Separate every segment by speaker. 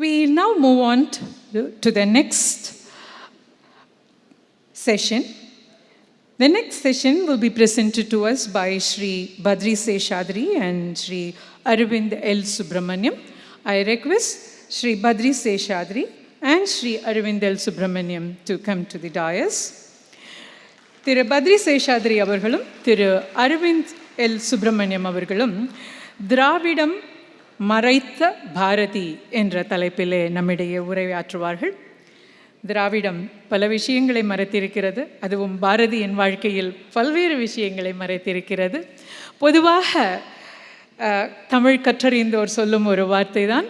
Speaker 1: We now move on to the next session. The next session will be presented to us by Sri Badri Seshadri and Sri Arvind L. Subramaniam. I request Sri Badri Seshadri and Sri Arvind L. Subramaniam to come to the dais. Thiru Badri Seshadri அவர்களும் திரு Arvind L Subramaniam அவர்களும் Dravidam. மறைத்த பாரதி என்ற தலைப்பிலே நம்மிடையே உரையாற்றுவார்கள் திராவிடம் பல விஷயங்களை மறைத்திருக்கிறது அதுவும் பாரதியின் வாழ்க்கையில் பல்வேறு விஷயங்களை மறைத்திருக்கிறது பொதுவாக தமிழ் கற்றறிந்தோர் சொல்லும் ஒரு வார்த்தை தான்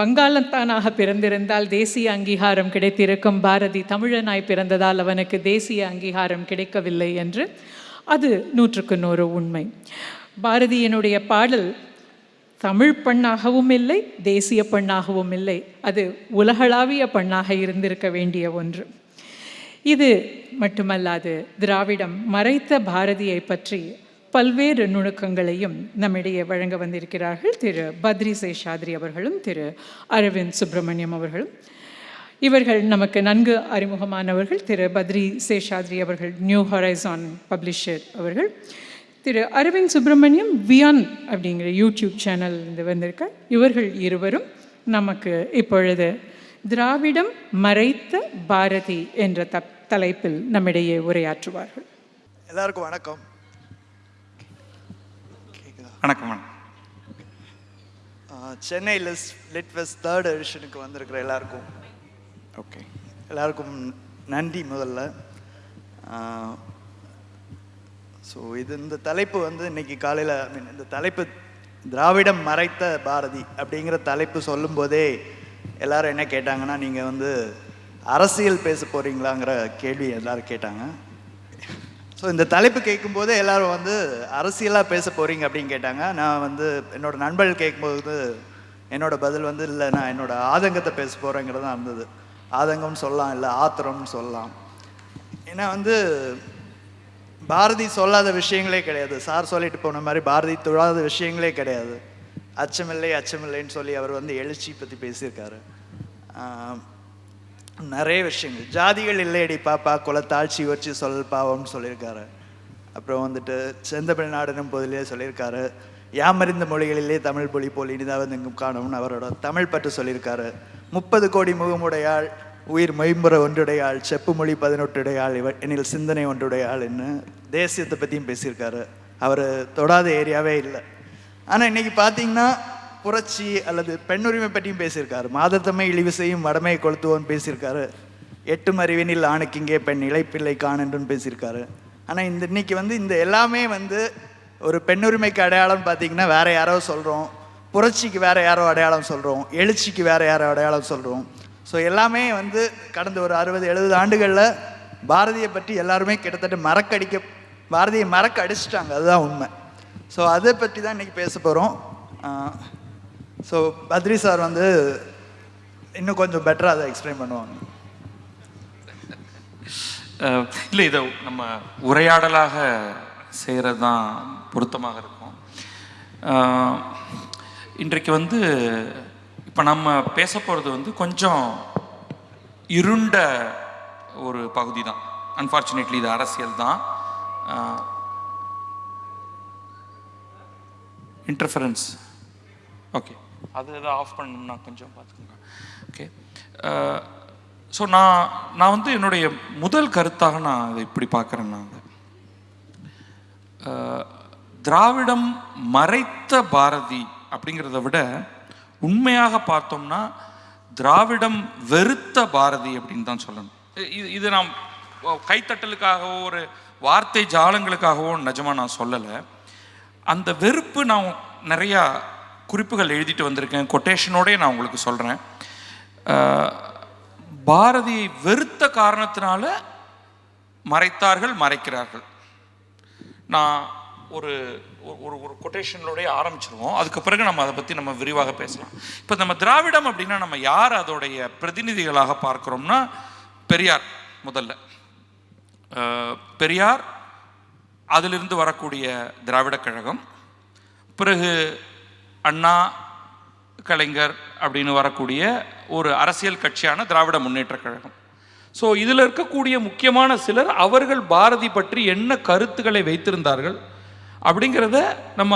Speaker 1: வங்காளத்தானாக பிறந்திருந்தால் தேசிய அங்கீகாரம் கிடைத்திருக்கும் பாரதி தமிழனாய் பிறந்ததால் அவனுக்கு தேசிய அங்கீகாரம் கிடைக்கவில்லை என்று அது நூற்றுக்கு நூறு உண்மை பாரதியினுடைய பாடல் தமிழ் பெண்ணாகவும் இல்லை தேசிய பெண்ணாகவும் இல்லை அது உலகளாவிய பெண்ணாக இருந்திருக்க வேண்டிய ஒன்று இது மட்டுமல்லாது திராவிடம் மறைத்த பாரதியை பற்றி பல்வேறு நுணுக்கங்களையும் நம்மிடையே வழங்க வந்திருக்கிறார்கள் திரு பத்ரி சேஷாத்ரி அவர்களும் திரு அரவிந்த் சுப்பிரமணியம் அவர்களும் இவர்கள் நமக்கு நன்கு அறிமுகமானவர்கள் திரு பத்ரி சேஷாத்ரி அவர்கள் நியூ ஹொரைசான் பப்ளிஷர் அவர்கள் திரு அரவிந்த் சுப்பிரமணியம் வியான் அப்படிங்கிற யூடியூப் சேனல் இருந்து வந்திருக்க இவர்கள் இருவரும் நமக்கு இப்பொழுது திராவிடம் மறைத்த பாரதி என்ற த தலைப்பில் நம்மிடையே உரையாற்றுவார்கள்
Speaker 2: எல்லாருக்கும் வணக்கம் வணக்கம் வணக்கம் லிட் ஃபெஸ்ட் தேர்ட் எடிஷனுக்கு வந்திருக்கிற எல்லாருக்கும் ஓகே எல்லாருக்கும் நன்றி முதல்ல ஸோ இது இந்த தலைப்பு வந்து இன்னைக்கு காலையில் ஐ மீன் இந்த தலைப்பு திராவிடம் மறைத்த பாரதி அப்படிங்கிற தலைப்பு சொல்லும்போதே எல்லாரும் என்ன கேட்டாங்கன்னா நீங்கள் வந்து அரசியல் பேச போகிறீங்களாங்கிற கேள்வி எல்லாரும் கேட்டாங்க ஸோ இந்த தலைப்பு போதே எல்லோரும் வந்து அரசியலாக பேச போகிறீங்க அப்படின்னு கேட்டாங்க நான் வந்து என்னோடய நண்பர்கள் கேட்கும்போது என்னோடய பதில் வந்து இல்லை நான் என்னோடய ஆதங்கத்தை பேச போகிறேங்கிறதான் இருந்தது ஆதங்கம்னு சொல்லலாம் இல்லை ஆத்திரம்னு சொல்லலாம் ஏன்னா வந்து பாரதி சொல்லாத விஷயங்களே கிடையாது சார் சொல்லிட்டு போன மாதிரி பாரதி தொழாத விஷயங்களே கிடையாது அச்சமில்லை அச்சமில்லைன்னு சொல்லி அவர் வந்து எழுச்சி பற்றி பேசியிருக்காரு நிறைய விஷயங்கள் ஜாதிகள் இல்லையடி பாப்பா குலத்தாழ்ச்சி வச்சு சொல் பாவம்னு சொல்லியிருக்காரு அப்புறம் வந்துட்டு செந்தமிழ் நாடுனும் போதிலே சொல்லியிருக்காரு யாமறிந்த மொழிகளிலே தமிழ் மொழி போல் இனிதாக வந்து காணும்னு அவரோட தமிழ் பற்று சொல்லியிருக்காரு முப்பது கோடி முகமுடையாள் உயிர் மெய்ம்புற ஒன்றுடையாள் செப்பு மொழி பதினொட்டுடையாள் இவ எனில் சிந்தனை ஒன்றுடையாள்னு தேசியத்தை பற்றியும் பேசியிருக்காரு அவர் தொடாத ஏரியாவே இல்லை ஆனால் இன்றைக்கி பார்த்தீங்கன்னா புரட்சி அல்லது பெண்ணுரிமை பற்றியும் பேசியிருக்காரு மாதத்தமை இழிவிசையும் வடமையை கொளுத்துவோன்னு பேசியிருக்காரு எட்டு மறிவினில் ஆணுக்கிங்கே பெண் இழைப்பிள்ளை காணன்றுன்னு பேசியிருக்காரு ஆனால் இந்த இன்னைக்கு வந்து இந்த எல்லாமே வந்து ஒரு பெண்ணுரிமைக்கு அடையாளம் பார்த்தீங்கன்னா வேறு யாரோ சொல்கிறோம் புரட்சிக்கு வேறு யாரோ அடையாளம் சொல்கிறோம் எழுச்சிக்கு வேறு யாரோ அடையாளம் சொல்கிறோம் ஸோ எல்லாமே வந்து கடந்த ஒரு அறுபது எழுபது ஆண்டுகளில் பாரதியை பற்றி எல்லாருமே கிட்டத்தட்ட மறக்கடிக்க பாரதியை மறக்க அடிச்சிட்டாங்க அதுதான் உண்மை ஸோ அதை பற்றி தான் இன்றைக்கி பேச போகிறோம் ஸோ பத்ரி சார் வந்து இன்னும் கொஞ்சம் பெட்டராக அதை எக்ஸ்பிளைன் பண்ணுவாங்க
Speaker 3: இல்லை இதை நம்ம உரையாடலாக செய்கிறது தான் பொருத்தமாக இருக்கும் இன்றைக்கு வந்து இப்போ நம்ம பேச போகிறது வந்து கொஞ்சம் இருண்ட ஒரு பகுதி தான் அன்ஃபார்ச்சுனேட்லி இது அரசியல் தான் இன்டர்ஃபரன்ஸ் ஓகே அது எதாவது ஆஃப் பண்ணணும்னா கொஞ்சம் பார்த்துக்கோங்க ஓகே ஸோ நான் நான் வந்து என்னுடைய முதல் கருத்தாக நான் அதை இப்படி பார்க்குறேன் நான் திராவிடம் மறைத்த பாரதி அப்படிங்கிறத விட உண்மையாக பார்த்தோம்னா திராவிடம் வெறுத்த பாரதி அப்படின்னு தான் சொல்லணும் இது இது நாம் கைத்தட்டலுக்காகவோ ஒரு வார்த்தை ஜாலங்களுக்காகவோ நிஜமாக நான் சொல்லலை அந்த வெறுப்பு நான் நிறையா குறிப்புகள் எழுதிட்டு வந்திருக்கேன் கொட்டேஷனோடே நான் உங்களுக்கு சொல்கிறேன் பாரதியை வெறுத்த காரணத்தினால மறைத்தார்கள் மறைக்கிறார்கள் நான் ஒரு ஒரு ஒரு கொட்டேஷனோடய ஆரம்பிச்சிருவோம் அதுக்கு பிறகு நம்ம அதை பற்றி நம்ம விரிவாக பேசலாம் இப்போ நம்ம திராவிடம் அப்படின்னா நம்ம யார் அதோடைய பிரதிநிதிகளாக பார்க்குறோம்னா பெரியார் முதல்ல பெரியார் அதிலிருந்து வரக்கூடிய திராவிடக் கழகம் பிறகு அண்ணா கலைஞர் அப்படின்னு வரக்கூடிய ஒரு அரசியல் கட்சியான திராவிட முன்னேற்ற கழகம் ஸோ இதில் இருக்கக்கூடிய முக்கியமான சிலர் அவர்கள் பாரதி பற்றி என்ன கருத்துக்களை வைத்திருந்தார்கள் அப்படிங்கிறத நம்ம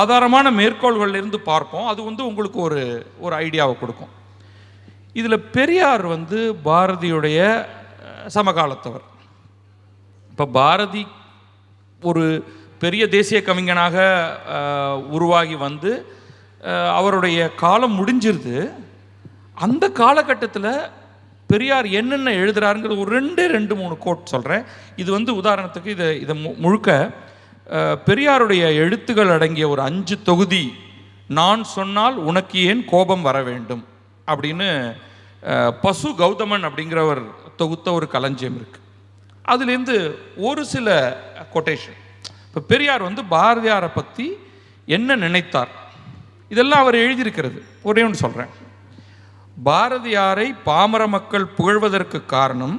Speaker 3: ஆதாரமான இருந்து பார்ப்போம் அது வந்து உங்களுக்கு ஒரு ஒரு ஐடியாவை கொடுக்கும் இதில் பெரியார் வந்து பாரதியுடைய சமகாலத்தவர் இப்போ பாரதி ஒரு பெரிய தேசிய கவிஞனாக உருவாகி வந்து அவருடைய காலம் முடிஞ்சிருது அந்த காலகட்டத்தில் பெரியார் என்னென்ன எழுதுகிறாருங்கிறது ஒரு ரெண்டு ரெண்டு மூணு கோட் சொல்கிறேன் இது வந்து உதாரணத்துக்கு இதை இதை முழுக்க பெரியாருடைய எழுத்துகள் அடங்கிய ஒரு அஞ்சு தொகுதி நான் சொன்னால் உனக்கு ஏன் கோபம் வர வேண்டும் அப்படின்னு பசு கௌதமன் அப்படிங்கிறவர் தொகுத்த ஒரு களஞ்சியம் இருக்குது அதுலேருந்து ஒரு சில கொட்டேஷன் இப்போ பெரியார் வந்து பாரதியாரை பற்றி என்ன நினைத்தார் இதெல்லாம் அவர் எழுதியிருக்கிறது ஒரே ஒன்று சொல்கிறேன் பாரதியாரை பாமர மக்கள் புகழ்வதற்கு காரணம்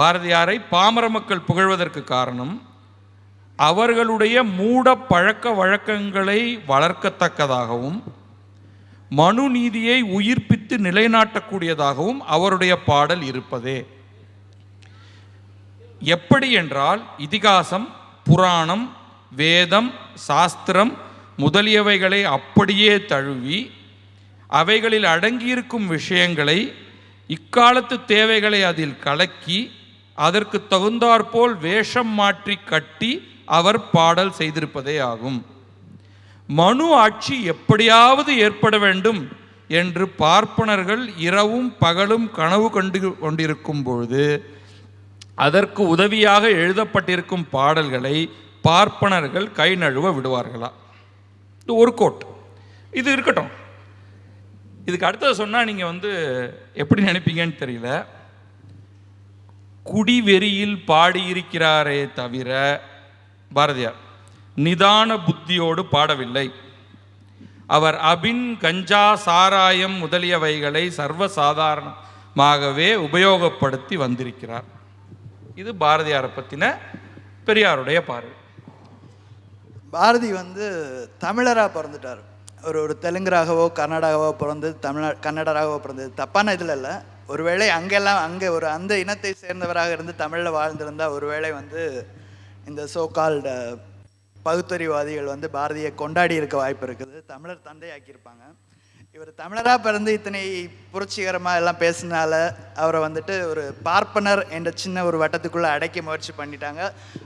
Speaker 3: பாரதியாரை பாமர மக்கள் புகழ்வதற்கு காரணம் அவர்களுடைய மூட பழக்க வழக்கங்களை வளர்க்கத்தக்கதாகவும் மனு நீதியை உயிர்ப்பித்து நிலைநாட்டக்கூடியதாகவும் அவருடைய பாடல் இருப்பதே எப்படி என்றால் இதிகாசம் புராணம் வேதம் சாஸ்திரம் முதலியவைகளை அப்படியே தழுவி அவைகளில் அடங்கியிருக்கும் விஷயங்களை இக்காலத்து தேவைகளை அதில் கலக்கி அதற்கு தகுந்தாற்போல் வேஷம் மாற்றி கட்டி அவர் பாடல் செய்திருப்பதே ஆகும் மனு ஆட்சி எப்படியாவது ஏற்பட வேண்டும் என்று பார்ப்பனர்கள் இரவும் பகலும் கனவு கண்டு கொண்டிருக்கும் பொழுது அதற்கு உதவியாக எழுதப்பட்டிருக்கும் பாடல்களை பார்ப்பனர்கள் கை நழுவ விடுவார்களா இது ஒரு கோட் இது இருக்கட்டும் இதுக்கு அடுத்தது சொன்னால் நீங்கள் வந்து எப்படி நினைப்பீங்கன்னு தெரியல குடிவெறியில் பாடியிருக்கிறாரே தவிர பாரதியார் நிதான புத்தியோடு பாடவில்லை அவர் அபின் கஞ்சா சாராயம் முதலியவைகளை சர்வசாதாரணமாகவே உபயோகப்படுத்தி வந்திருக்கிறார் இது பாரதியாரை பற்றின பெரியாருடைய பார்வை
Speaker 2: பாரதி வந்து தமிழராக பிறந்துட்டார் ஒரு ஒரு தெலுங்குராகவோ கர்நாடகாவோ பிறந்தது தமிழ் கன்னடராகவோ பிறந்தது தப்பான இதில் இல்லை ஒருவேளை அங்கெல்லாம் அங்கே ஒரு அந்த இனத்தை சேர்ந்தவராக இருந்து தமிழில் வாழ்ந்திருந்தால் ஒருவேளை வந்து இந்த சோ கால்டு பகுத்தறிவாதிகள் வந்து பாரதியை கொண்டாடி இருக்க வாய்ப்பு இருக்குது தமிழர் தந்தையாக்கியிருப்பாங்க இவர் தமிழராக பிறந்து இத்தனை புரட்சிகரமாக எல்லாம் பேசினால அவரை வந்துட்டு ஒரு பார்ப்பனர் என்ற சின்ன ஒரு வட்டத்துக்குள்ளே அடைக்க முயற்சி பண்ணிட்டாங்க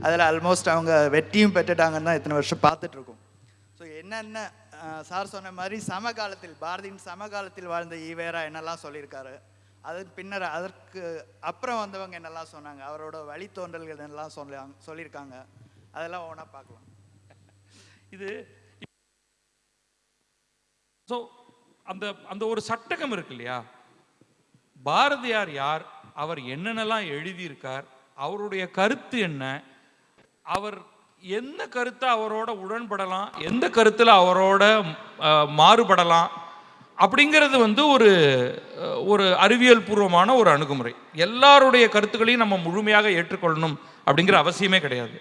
Speaker 2: அதில் ஆல்மோஸ்ட் அவங்க வெற்றியும் பெற்றுட்டாங்கன்னு தான் இத்தனை வருஷம் பார்த்துட்ருக்கோம் ஸோ என்னென்ன சார் சொன்ன மாதிரி சமகாலத்தில் பாரதியின் சமகாலத்தில் வாழ்ந்த ஈவேரா என்னெல்லாம் சொல்லியிருக்காரு அதன் பின்னர் அதற்கு அப்புறம் வந்தவங்க என்னெல்லாம் சொன்னாங்க அவரோட வழித்தோன்றல்கள் எல்லாம் சொல்லாங்க சொல்லியிருக்காங்க அதெல்லாம் ஒன்றா பார்க்கலாம்
Speaker 3: இது ஸோ அந்த அந்த ஒரு சட்டகம் இருக்கு இல்லையா பாரதியார் யார் அவர் என்னென்னலாம் எழுதியிருக்கார் அவருடைய கருத்து என்ன அவர் எந்த கருத்தை அவரோட உடன்படலாம் எந்த கருத்தில் அவரோட மாறுபடலாம் அப்படிங்கிறது வந்து ஒரு ஒரு அறிவியல் பூர்வமான ஒரு அணுகுமுறை எல்லாருடைய கருத்துக்களையும் நம்ம முழுமையாக ஏற்றுக்கொள்ளணும் அப்படிங்கிற அவசியமே கிடையாது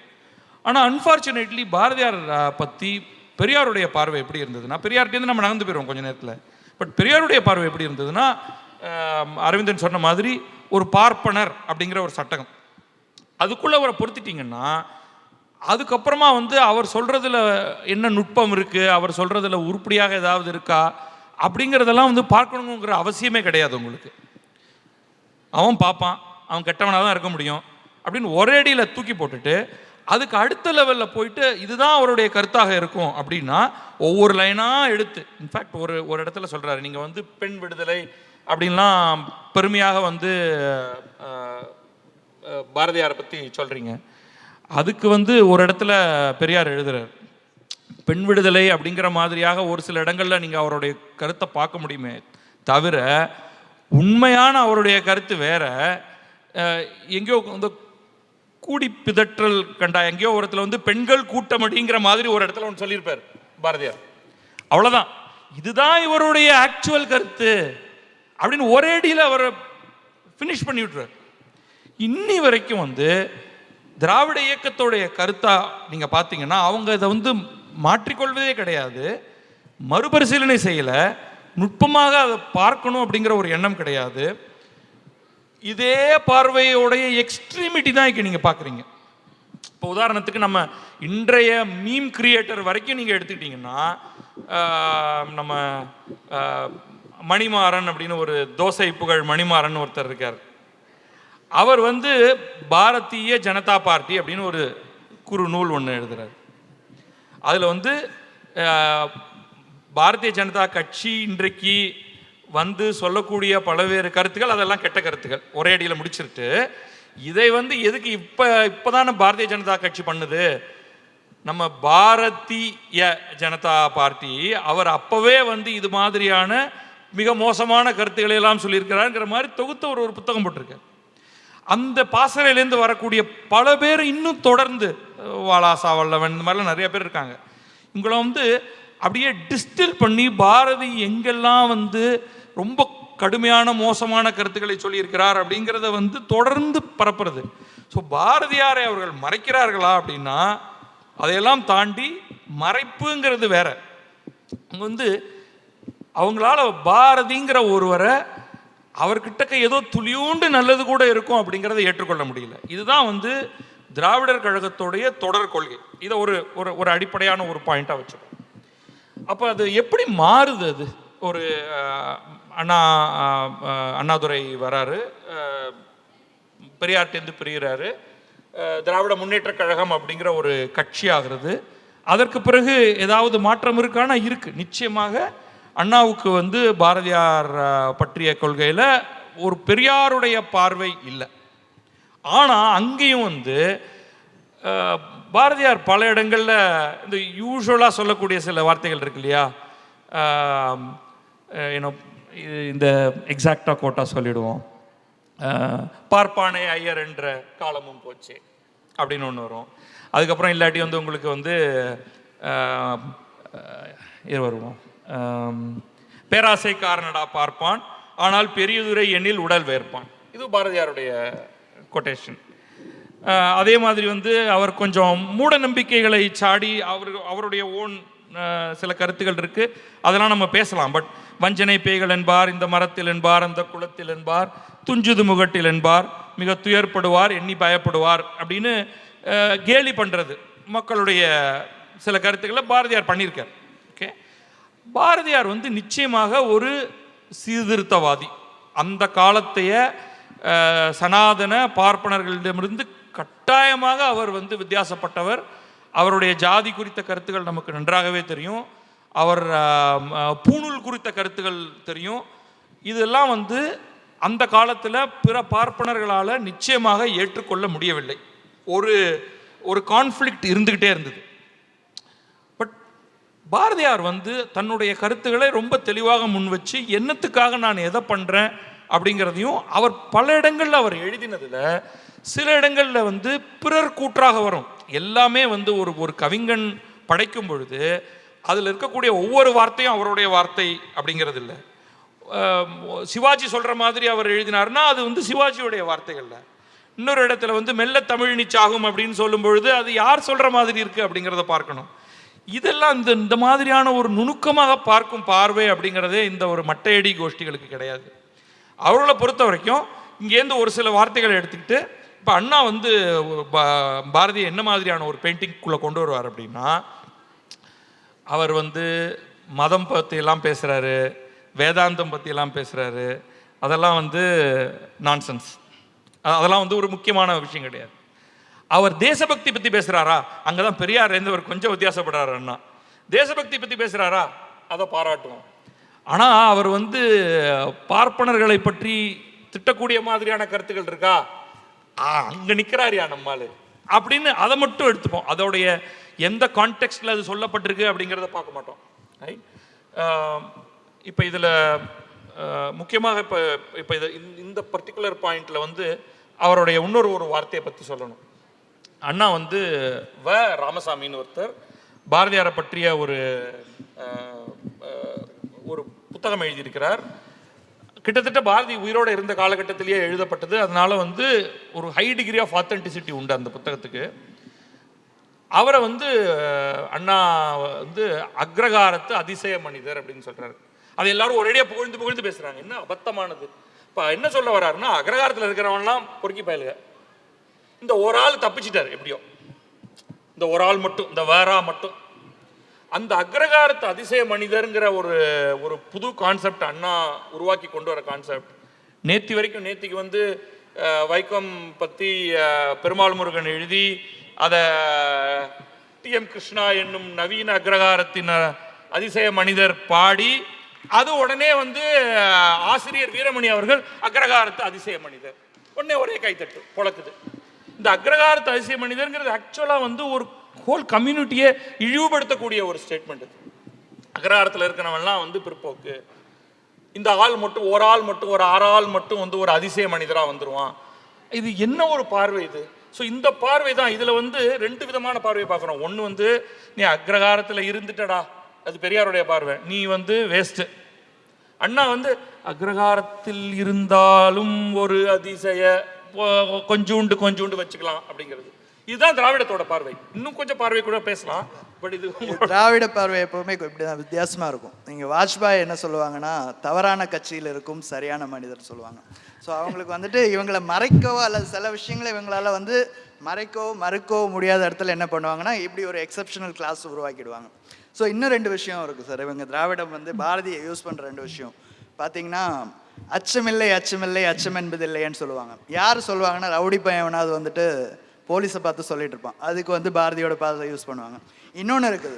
Speaker 3: ஆனால் அன்ஃபார்ச்சுனேட்லி பாரதியார் பற்றி பெரியாருடைய பார்வை எப்படி இருந்ததுன்னா பெரியார்கிட்டருந்து நம்ம நடந்து போயிடுவோம் கொஞ்சம் நேரத்தில் பட் பெரியாருடைய பார்வை எப்படி இருந்ததுன்னா அரவிந்தன் சொன்ன மாதிரி ஒரு பார்ப்பனர் அப்படிங்கிற ஒரு சட்டகம் அதுக்குள்ளே அவரை பொருத்திட்டிங்கன்னா அதுக்கப்புறமா வந்து அவர் சொல்கிறதுல என்ன நுட்பம் இருக்குது அவர் சொல்கிறதுல உருப்படியாக ஏதாவது இருக்கா அப்படிங்கிறதெல்லாம் வந்து பார்க்கணுங்கிற அவசியமே கிடையாது உங்களுக்கு அவன் பார்ப்பான் அவன் கெட்டவனாக தான் இருக்க முடியும் அப்படின்னு ஒரே அடியில் தூக்கி போட்டுட்டு அதுக்கு அடுத்த லெவலில் போயிட்டு இதுதான் அவருடைய கருத்தாக இருக்கும் அப்படின்னா ஒவ்வொரு லைனாக எடுத்து இன்ஃபேக்ட் ஒரு ஒரு இடத்துல சொல்கிறாரு நீங்கள் வந்து பெண் விடுதலை அப்படின்லாம் பெருமையாக வந்து பாரதியாரை பற்றி சொல்கிறீங்க அதுக்கு வந்து ஒரு இடத்துல பெரியார் எழுதுகிறார் பெண் விடுதலை அப்படிங்கிற மாதிரியாக ஒரு சில இடங்களில் நீங்கள் அவருடைய கருத்தை பார்க்க முடியுமே தவிர உண்மையான அவருடைய கருத்து வேற எங்கேயோ இந்த கூடி பிதற்றல் கண்டா எங்கேயோ ஒரு வந்து பெண்கள் கூட்டம் அப்படிங்கிற மாதிரி ஒரு இடத்துல ஒன்று சொல்லியிருப்பார் பாரதியார் அவ்வளோதான் இதுதான் இவருடைய ஆக்சுவல் கருத்து அப்படின்னு ஒரே அடியில் அவர் ஃபினிஷ் பண்ணி விட்டுறார் இன்னி வரைக்கும் வந்து திராவிட இயக்கத்தோடைய கருத்தாக நீங்கள் பார்த்தீங்கன்னா அவங்க இதை வந்து மாற்றிக்கொள்வதே கிடையாது மறுபரிசீலனை செய்யலை நுட்பமாக அதை பார்க்கணும் அப்படிங்கிற ஒரு எண்ணம் கிடையாது இதே பார்வையோடைய எக்ஸ்ட்ரீமிட்டி தான் இங்கே நீங்கள் பார்க்குறீங்க இப்போ உதாரணத்துக்கு நம்ம இன்றைய மீம் கிரியேட்டர் வரைக்கும் நீங்கள் எடுத்துக்கிட்டிங்கன்னா நம்ம மணிமாறன் அப்படின்னு ஒரு தோசை புகழ் மணிமாறன் ஒருத்தர் இருக்கார் அவர் வந்து பாரதிய ஜனதா பார்ட்டி அப்படின்னு ஒரு குறு நூல் ஒன்று எழுதுறாரு அதில் வந்து பாரதிய ஜனதா கட்சி இன்றைக்கு வந்து சொல்லக்கூடிய பல்வேறு கருத்துக்கள் அதெல்லாம் கெட்ட கருத்துக்கள் ஒரே அடியில் முடிச்சிருட்டு இதை வந்து எதுக்கு இப்போ இப்போ தானே பாரதிய ஜனதா கட்சி பண்ணுது நம்ம பாரதிய ஜனதா பார்ட்டி அவர் அப்போவே வந்து இது மாதிரியான மிக மோசமான கருத்துக்களை எல்லாம் சொல்லியிருக்கிறாருங்கிற மாதிரி தொகுத்த ஒரு ஒரு புத்தகம் போட்டிருக்கார் அந்த பாசறையிலேருந்து வரக்கூடிய பல பேர் இன்னும் தொடர்ந்து வாலாசா வல்லவன் இந்த மாதிரிலாம் நிறையா பேர் இருக்காங்க இவங்கள வந்து அப்படியே டிஸ்டில் பண்ணி பாரதி எங்கெல்லாம் வந்து ரொம்ப கடுமையான மோசமான கருத்துக்களை சொல்லியிருக்கிறார் அப்படிங்கிறத வந்து தொடர்ந்து பரப்புறது ஸோ பாரதியாரை அவர்கள் மறைக்கிறார்களா அப்படின்னா அதையெல்லாம் தாண்டி மறைப்புங்கிறது வேற அவங்க வந்து அவங்களால பாரதிங்கிற ஒருவரை அவர்கிட்டக்க ஏதோ துளியூண்டு நல்லது கூட இருக்கும் அப்படிங்கிறத ஏற்றுக்கொள்ள முடியல இதுதான் வந்து திராவிடர் கழகத்துடைய தொடர் கொள்கை இதை ஒரு ஒரு ஒரு அடிப்படையான ஒரு பாயிண்ட்டாக வச்சுருக்கோம் அப்போ அது எப்படி மாறுது அது ஒரு அண்ணா அண்ணாதுரை வராரு பெரியார்டேந்து பிரிகிறாரு திராவிட முன்னேற்ற கழகம் அப்படிங்கிற ஒரு கட்சி ஆகிறது அதற்கு பிறகு ஏதாவது மாற்றம் இருக்கானா இருக்குது நிச்சயமாக அண்ணாவுக்கு வந்து பாரதியார் பற்றிய கொள்கையில் ஒரு பெரியாருடைய பார்வை இல்லை ஆனால் அங்கேயும் வந்து பாரதியார் பல இடங்களில் இந்த யூஸ்வலாக சொல்லக்கூடிய சில வார்த்தைகள் இருக்கு இல்லையா இது இந்த எக்ஸாக்டாக கோட்டாக சொல்லிடுவோம் பார்ப்பானை ஐயர் என்ற காலமும் போச்சு அப்படின்னு ஒன்று வரும் அதுக்கப்புறம் இல்லாட்டி வந்து உங்களுக்கு வந்து இது வருவோம் பேராசை காரணடா பார்ப்பான் ஆனால் பெரியதுரை எண்ணில் உடல் வேர்ப்பான் இது பாரதியாருடைய கொட்டேஷன் அதே மாதிரி வந்து அவர் கொஞ்சம் மூட நம்பிக்கைகளை சாடி அவர் அவருடைய ஓன் சில கருத்துகள் இருக்குது அதெல்லாம் நம்ம பேசலாம் பட் வஞ்சனை பேய்கள் என்பார் இந்த மரத்தில் என்பார் அந்த குளத்தில் என்பார் துஞ்சுது முகட்டில் என்பார் மிக துயர்படுவார் எண்ணி பயப்படுவார் அப்படின்னு கேலி பண்ணுறது மக்களுடைய சில கருத்துக்களை பாரதியார் பண்ணியிருக்கார் ஓகே பாரதியார் வந்து நிச்சயமாக ஒரு சீர்திருத்தவாதி அந்த காலத்தைய சனாதன பார்ப்பனர்களிடமிருந்து கட்டாயமாக அவர் வந்து வித்தியாசப்பட்டவர் அவருடைய ஜாதி குறித்த கருத்துக்கள் நமக்கு நன்றாகவே தெரியும் அவர் பூணூல் குறித்த கருத்துக்கள் தெரியும் இதெல்லாம் வந்து அந்த காலத்தில் பிற பார்ப்பனர்களால் நிச்சயமாக ஏற்றுக்கொள்ள முடியவில்லை ஒரு ஒரு கான்ஃப்ளிக்ட் இருந்துக்கிட்டே இருந்தது பட் பாரதியார் வந்து தன்னுடைய கருத்துக்களை ரொம்ப தெளிவாக முன் வச்சு என்னத்துக்காக நான் எதை பண்ணுறேன் அப்படிங்கிறதையும் அவர் பல இடங்களில் அவர் எழுதினதில் சில இடங்களில் வந்து பிறர் கூற்றாக வரும் எல்லாமே வந்து ஒரு ஒரு கவிஞன் படைக்கும் பொழுது அதில் இருக்கக்கூடிய ஒவ்வொரு வார்த்தையும் அவருடைய வார்த்தை அப்படிங்கிறது இல்லை சிவாஜி சொல்கிற மாதிரி அவர் எழுதினார்னா அது வந்து சிவாஜியுடைய வார்த்தைகளில் இன்னொரு இடத்துல வந்து மெல்ல தமிழ் நிச்சாகும் அப்படின்னு சொல்லும் பொழுது அது யார் சொல்கிற மாதிரி இருக்குது அப்படிங்கிறத பார்க்கணும் இதெல்லாம் இந்த இந்த மாதிரியான ஒரு நுணுக்கமாக பார்க்கும் பார்வை அப்படிங்கிறதே இந்த ஒரு மட்டையடி கோஷ்டிகளுக்கு கிடையாது அவர்களை பொறுத்த வரைக்கும் இங்கேருந்து ஒரு சில வார்த்தைகளை எடுத்துக்கிட்டு இப்போ அண்ணா வந்து பாரதி என்ன மாதிரியான ஒரு பெயிண்டிங்குள்ளே கொண்டு வருவார் அப்படின்னா அவர் வந்து மதம் பற்றியெல்லாம் பேசுகிறாரு வேதாந்தம் பற்றியெல்லாம் பேசுகிறாரு அதெல்லாம் வந்து நான்சென்ஸ் அதெல்லாம் வந்து ஒரு முக்கியமான விஷயம் கிடையாது அவர் தேசபக்தி பற்றி பேசுகிறாரா அங்கே தான் பெரியார் இருந்தவர் கொஞ்சம் வித்தியாசப்படுறாரு அண்ணா தேசபக்தி பற்றி பேசுகிறாரா அதை பாராட்டுவோம் ஆனால் அவர் வந்து பார்ப்பனர்களை பற்றி திட்டக்கூடிய மாதிரியான கருத்துக்கள் இருக்கா அங்கே நிற்கிறார் யா நம்மால் அப்படின்னு அதை மட்டும் எடுத்துப்போம் அதோடைய எந்த கான்டெக்ட்ல அது சொல்லப்பட்டிருக்கு அப்படிங்கிறத பார்க்க மாட்டோம் இப்போ இதில் முக்கியமாக இப்போ இப்போ இது இந்த பர்டிகுலர் பாயிண்டில் வந்து அவருடைய இன்னொரு ஒரு வார்த்தையை பற்றி சொல்லணும் அண்ணா வந்து வ ராமசாமின்னு ஒருத்தர் பாரதியாரை பற்றிய ஒரு ஒரு புத்தகம் எழுதியிருக்கிறார் கிட்டத்தட்ட பாரதி உயிரோடு இருந்த காலகட்டத்திலேயே எழுதப்பட்டது அதனால் வந்து ஒரு ஹை டிகிரி ஆஃப் ஆத்தென்டிசிட்டி உண்டு அந்த புத்தகத்துக்கு அவரை வந்து அண்ணா வந்து அக்ரகாரத்து அதிசய மனிதர் அப்படின்னு சொல்கிறாரு அதை எல்லாரும் ஒரேடியாக புகழ்ந்து புகழ்ந்து பேசுகிறாங்க என்ன அபத்தமானது இப்போ என்ன சொல்ல வர்றாருன்னா அக்ரகாரத்தில் இருக்கிறவன்லாம் பொறுக்கி பயலுக இந்த ஒரு ஆள் தப்பிச்சிட்டார் எப்படியோ இந்த ஒரு ஆள் மட்டும் இந்த வேறா மட்டும் அந்த அக்ரகாரத்து அதிசய மனிதருங்கிற ஒரு ஒரு புது கான்செப்ட் அண்ணா உருவாக்கி கொண்டு வர கான்செப்ட் நேத்தி வரைக்கும் நேத்திக்கு வந்து வைக்கம் பற்றி பெருமாள் முருகன் எழுதி அதை டி எம் கிருஷ்ணா என்னும் நவீன அக்ரகாரத்தின் அதிசய மனிதர் பாடி அது உடனே வந்து ஆசிரியர் வீரமணி அவர்கள் அக்ரகாரத்து அதிசய மனிதர் உடனே ஒரே கைத்தட்டு புழக்குது இந்த அக்ரகாரத்து அதிசய மனிதர்ங்கிறது ஆக்சுவலாக வந்து ஒரு ஹோல் கம்யூனிட்டியே இழிவுபடுத்தக்கூடிய ஒரு ஸ்டேட்மெண்ட் இது அகராரத்தில் இருக்கிறவன்லாம் வந்து பிற்போக்கு இந்த ஆள் மட்டும் ஒரு ஆள் மட்டும் ஒரு ஆறு ஆள் மட்டும் வந்து ஒரு அதிசய மனிதராக வந்துடுவான் இது என்ன ஒரு பார்வை இது ஸோ இந்த பார்வை தான் இதில் வந்து ரெண்டு விதமான பார்வையை பார்க்குறோம் ஒன்று வந்து நீ அக்ரகாரத்தில் இருந்துட்டடா அது பெரியாருடைய பார்வை நீ வந்து வேஸ்ட்டு அண்ணா வந்து அக்ரகாரத்தில் இருந்தாலும் ஒரு அதிசய கொஞ்சோண்டு கொஞ்சோண்டு வச்சுக்கலாம் அப்படிங்கிறது இதுதான் திராவிடத்தோட பார்வை இன்னும் கொஞ்சம் பார்வை கூட பேசலாம் பட் இது திராவிட
Speaker 2: பார்வை எப்பவுமே இப்படி தான் வித்தியாசமாக இருக்கும் நீங்க வாஜ்பாய் என்ன சொல்லுவாங்கன்னா தவறான கட்சியில் இருக்கும் சரியான மனிதர் சொல்லுவாங்க ஸோ அவங்களுக்கு வந்துட்டு இவங்களை மறைக்கவோ அல்லது சில விஷயங்களை இவங்களால வந்து மறைக்கவோ மறுக்கவோ முடியாத இடத்துல என்ன பண்ணுவாங்கன்னா இப்படி ஒரு எக்ஸப்ஷனல் கிளாஸ் உருவாக்கிடுவாங்க ஸோ இன்னும் ரெண்டு விஷயம் இருக்குது சார் இவங்க திராவிடம் வந்து பாரதியை யூஸ் பண்ணுற ரெண்டு விஷயம் பார்த்தீங்கன்னா அச்சமில்லை அச்சமில்லை அச்சம் என்பது இல்லைன்னு சொல்லுவாங்க யார் சொல்லுவாங்கன்னா ரவுடி பையன் வந்துட்டு போலீஸை பார்த்து சொல்லிட்டு இருப்பான் அதுக்கு வந்து பாரதியோட பாதை யூஸ் பண்ணுவாங்க இன்னொன்று இருக்குது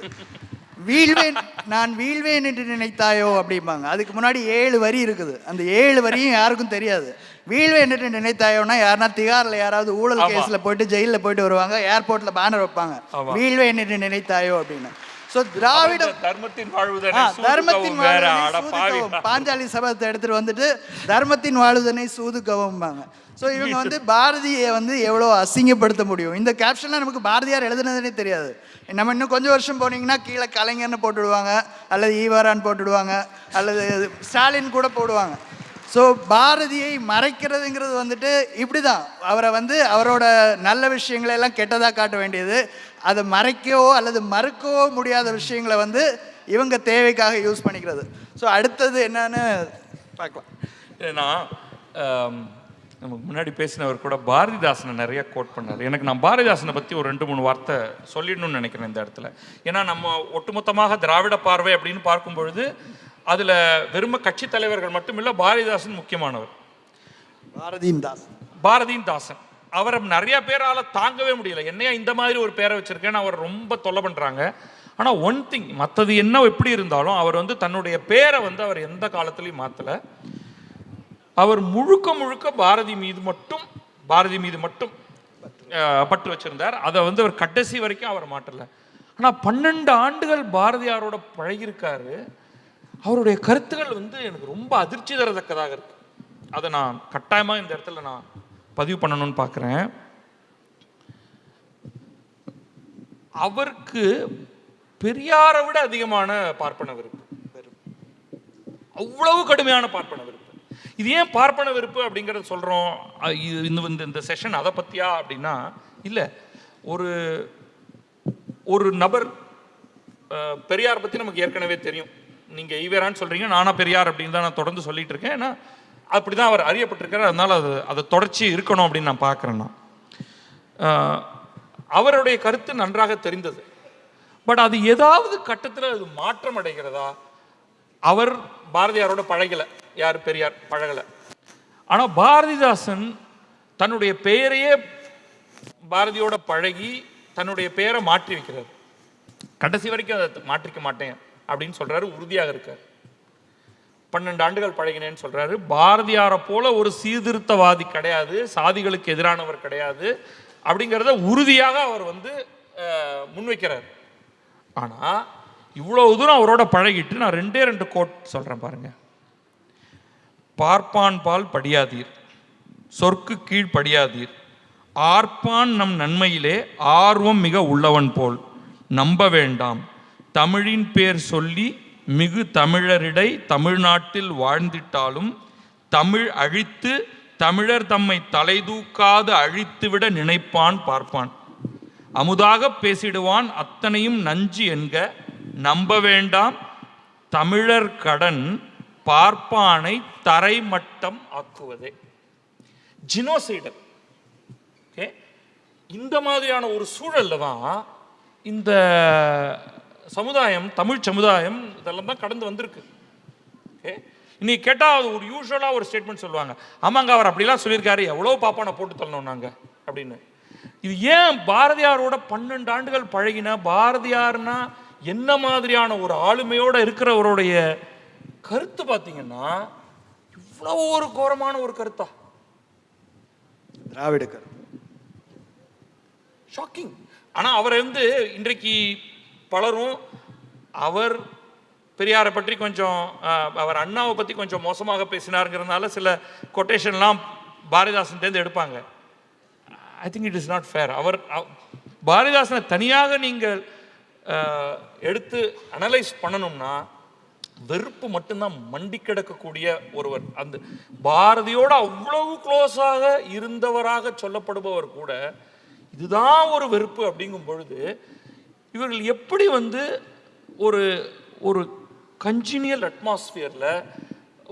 Speaker 2: வீழ்வேன் நான் வீழ்வேன் என்று நினைத்தாயோ அப்படிம்பாங்க அதுக்கு முன்னாடி ஏழு வரி இருக்குது அந்த ஏழு வரியும் யாருக்கும் தெரியாது வீழ்வேன் என்று நினைத்தாயோன்னா யாருன்னா திகாரில் யாராவது ஊழல் கேஸில் போயிட்டு ஜெயிலில் போயிட்டு வருவாங்க ஏர்போர்ட்டில் பேனர் வைப்பாங்க வீழ்வேன் என்று நினைத்தாயோ
Speaker 3: அப்படின்னு ஸோ திராவிட தர்மத்தின் வாழ்வுதனை தர்மத்தின் பாஞ்சாலி
Speaker 2: சபத்தை எடுத்துட்டு வந்துட்டு தர்மத்தின் வாழ்வுதனை சூதுக்கவும் ஸோ இவங்க வந்து பாரதியை வந்து எவ்வளோ அசிங்கப்படுத்த முடியும் இந்த கேப்ஷன்லாம் நமக்கு பாரதியார் எழுதுனதுனே தெரியாது நம்ம இன்னும் கொஞ்சம் வருஷம் போனீங்கன்னா கீழே கலைஞர்னு போட்டுடுவாங்க அல்லது ஈவரான் போட்டுடுவாங்க அல்லது ஸ்டாலின் கூட போடுவாங்க ஸோ பாரதியை மறைக்கிறதுங்கிறது வந்துட்டு இப்படி தான் அவரை வந்து அவரோட நல்ல எல்லாம் கெட்டதாக காட்ட வேண்டியது அதை மறைக்கவோ அல்லது மறுக்கவோ முடியாத விஷயங்களை வந்து இவங்க தேவைக்காக யூஸ் பண்ணிக்கிறது ஸோ அடுத்தது என்னன்னு
Speaker 3: பார்க்கலாம் ஏன்னா நமக்கு முன்னாடி பேசினவர் கூட பாரதிதாசனை நிறைய கோட் பண்ணார் எனக்கு நான் பாரதிதாசனை பற்றி ஒரு ரெண்டு மூணு வார்த்தை சொல்லிடணும்னு நினைக்கிறேன் இந்த இடத்துல ஏன்னா நம்ம ஒட்டுமொத்தமாக திராவிட பார்வை அப்படின்னு பார்க்கும் பொழுது அதில் வெறும கட்சி தலைவர்கள் மட்டும் இல்லை பாரதிதாசன் முக்கியமானவர் பாரதியின் தாசன் பாரதியின் தாசன் அவரை நிறைய பேரால் தாங்கவே முடியல என்னையா இந்த மாதிரி ஒரு பேரை வச்சுருக்கேன்னு அவர் ரொம்ப தொல்லை பண்ணுறாங்க ஆனால் ஒன் திங் மற்றது என்ன எப்படி இருந்தாலும் அவர் வந்து தன்னுடைய பேரை வந்து அவர் எந்த காலத்துலையும் மாற்றலை அவர் முழுக்க முழுக்க பாரதி மீது மட்டும் பாரதி மீது மட்டும் பட்டு வச்சுருந்தார் அதை வந்து அவர் கடைசி வரைக்கும் அவர் மாற்றலை ஆனால் பன்னெண்டு ஆண்டுகள் பாரதியாரோட பழகியிருக்காரு அவருடைய கருத்துக்கள் வந்து எனக்கு ரொம்ப அதிர்ச்சி தரத்தக்கதாக இருக்குது அதை நான் கட்டாயமாக இந்த இடத்துல நான் பதிவு பண்ணணும்னு பார்க்குறேன் அவருக்கு பெரியாரை விட அதிகமான பார்ப்பன விருப்பு அவ்வளவு கடுமையான பார்ப்பன விருப்பு இது ஏன் பார்ப்பன விருப்பு அப்படிங்கிறத சொல்கிறோம் இந்த இந்த செஷன் அதை பற்றியா அப்படின்னா இல்லை ஒரு ஒரு நபர் பெரியார் பற்றி நமக்கு ஏற்கனவே தெரியும் நீங்கள் ஈவேரான்னு சொல்கிறீங்க நானா பெரியார் அப்படின்னு தான் நான் தொடர்ந்து சொல்லிகிட்டு இருக்கேன் ஏன்னா அப்படி தான் அவர் அறியப்பட்டிருக்கிறார் அதனால் அது அதை தொடர்ச்சி இருக்கணும் அப்படின்னு நான் பார்க்குறேன்னா அவருடைய கருத்து நன்றாக தெரிந்தது பட் அது ஏதாவது கட்டத்தில் அது மாற்றம் அடைகிறதா அவர் பாரதியாரோட பழகலை யார் பெரியார் பழகலை ஆனால் பாரதிதாசன் தன்னுடைய பெயரையே பாரதியோட பழகி தன்னுடைய பெயரை மாற்றி வைக்கிறார் கடைசி வரைக்கும் அதை மாற்றிக்க மாட்டேன் அப்படின்னு சொல்கிறாரு உறுதியாக இருக்கார் பன்னெண்டு ஆண்டுகள் பழகினேன்னு சொல்கிறாரு பாரதியாரை போல ஒரு சீர்திருத்தவாதி கிடையாது சாதிகளுக்கு எதிரானவர் கிடையாது அப்படிங்கிறத உறுதியாக அவர் வந்து முன்வைக்கிறார் ஆனால் இவ்வளோ தூரம் அவரோட பழகிட்டு நான் ரெண்டே ரெண்டு கோட் சொல்கிறேன் பாருங்கள் பார்ப்பான் பால் படியாதீர் சொற்கு கீழ் படியாதீர் ஆர்ப்பான் நம் நன்மையிலே ஆர்வம் மிக உள்ளவன் போல் நம்ப வேண்டாம் தமிழின் பேர் சொல்லி மிகு தமிழரிடை தமிழ்நாட்டில் வாழ்ந்திட்டாலும் தமிழ் அழித்து தமிழர் தம்மை தலைதூக்காது அழித்துவிட நினைப்பான் பார்ப்பான் அமுதாக பேசிடுவான் அத்தனையும் நஞ்சு என்க நம்ப வேண்டாம் தமிழர் கடன் பார்ப்பானை தரைமட்டம் ஆக்குவதே ஜினோசைடல் ஓகே இந்த மாதிரியான ஒரு சூழலில் தான் இந்த சமுதாயம் தமிழ் சமுதாயம் இதெல்லாம் தான் கடந்து வந்திருக்கு ஓகே இன்னைக்கு கேட்டால் ஒரு யூஸ்வலாக ஒரு ஸ்டேட்மெண்ட் சொல்லுவாங்க ஆமாங்க அவர் அப்படிலாம் சொல்லியிருக்காரு எவ்வளோ பாப்பானை போட்டு தரணும் நாங்கள் அப்படின்னு இது ஏன் பாரதியாரோட பன்னெண்டு ஆண்டுகள் பழகினா பாரதியார்னா என்ன மாதிரியான ஒரு ஆளுமையோடு இருக்கிறவருடைய கருத்து பார்த்தீங்கன்னா இவ்வளோ ஒரு கோரமான ஒரு கருத்தா திராவிட கருத்து ஷாக்கிங் ஆனால் அவர் வந்து இன்றைக்கு பலரும் அவர் பெரியாரை பற்றி கொஞ்சம் அவர் அண்ணாவை பற்றி கொஞ்சம் மோசமாக பேசினாருங்கிறதுனால சில கொட்டேஷன்லாம் பாரதிதாசன்லேருந்து எடுப்பாங்க I think it is not fair அவர் பாரதிதாசனை தனியாக நீங்கள் எடுத்து அனலைஸ் பண்ணணும்னா வெறுப்பு மட்டும்தான் மண்டி கிடக்கக்கூடிய ஒருவர் அந்த பாரதியோடு அவ்வளவு க்ளோஸாக இருந்தவராக சொல்லப்படுபவர் கூட இதுதான் ஒரு வெறுப்பு அப்படிங்கும் பொழுது இவர்கள் எப்படி வந்து ஒரு ஒரு கன்ஜினியல் அட்மாஸ்ஃபியரில்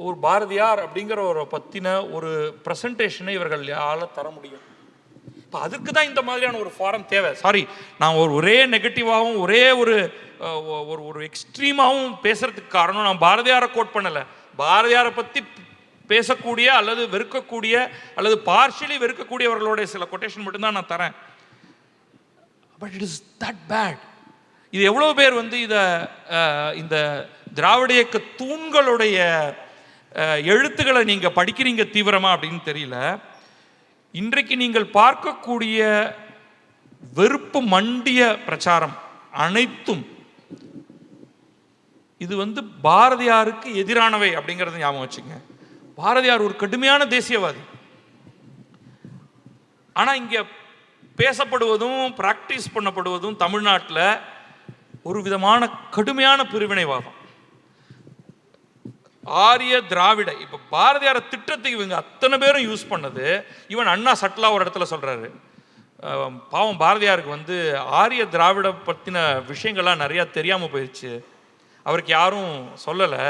Speaker 3: ஒரு பாரதியார் அப்படிங்கிறவரை பற்றின ஒரு ப்ரெசன்டேஷனை இவர்கள் யால தர முடியும் இப்போ அதுக்கு தான் இந்த மாதிரியான ஒரு ஃபாரம் தேவை சாரி நான் ஒரு ஒரே நெகட்டிவாகவும் ஒரே ஒரு ஒரு ஒரு எக்ஸ்ட்ரீமாகவும் பேசுகிறதுக்கு காரணம் நான் பாரதியாரை கோட் பண்ணலை பாரதியாரை பற்றி பேசக்கூடிய அல்லது வெறுக்கக்கூடிய அல்லது பார்ஷியலி வெறுக்கக்கூடியவர்களுடைய சில கொட்டேஷன் மட்டும்தான் நான் தரேன் but it is that bad இது எவ்வளோ பேர் வந்து இதை இந்த திராவிட இயக்க தூண்களுடைய எழுத்துக்களை நீங்கள் படிக்கிறீங்க தீவிரமாக அப்படின்னு தெரியல இன்றைக்கு நீங்கள் பார்க்கக்கூடிய வெறுப்பு மண்டிய பிரச்சாரம் அனைத்தும் இது வந்து பாரதியாருக்கு எதிரானவை அப்படிங்கிறத ஞாபகம் வச்சுங்க பாரதியார் ஒரு கடுமையான தேசியவாதி ஆனால் இங்கே பேசப்படுவதும் ப்ராக்டிஸ் பண்ணப்படுவதும் தமிழ்நாட்டில் ஒரு விதமான கடுமையான பிரிவினைவாதம் ஆரிய திராவிட இப்போ பாரதியார திட்டத்துக்கு இவங்க அத்தனை பேரும் யூஸ் பண்ணது இவன் அண்ணா சட்லா ஒரு இடத்துல சொல்கிறாரு பாவம் பாரதியாருக்கு வந்து ஆரிய திராவிட பற்றின விஷயங்கள்லாம் நிறையா தெரியாமல் போயிடுச்சு அவருக்கு யாரும் சொல்லலை